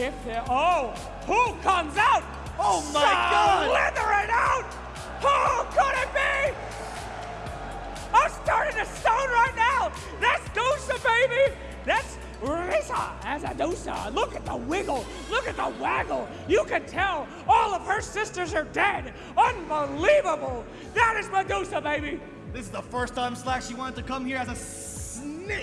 if there, oh, who comes out? Oh my God! Slithering out! Who could it be? I'm starting to stone right now. That's Deusa, baby. That's Risa as a Deusa. Look at the wiggle. Look at the waggle. You can tell all of her sisters are dead. Unbelievable. That is Medusa, baby. This is the first time Slack she wanted to come here as a snake.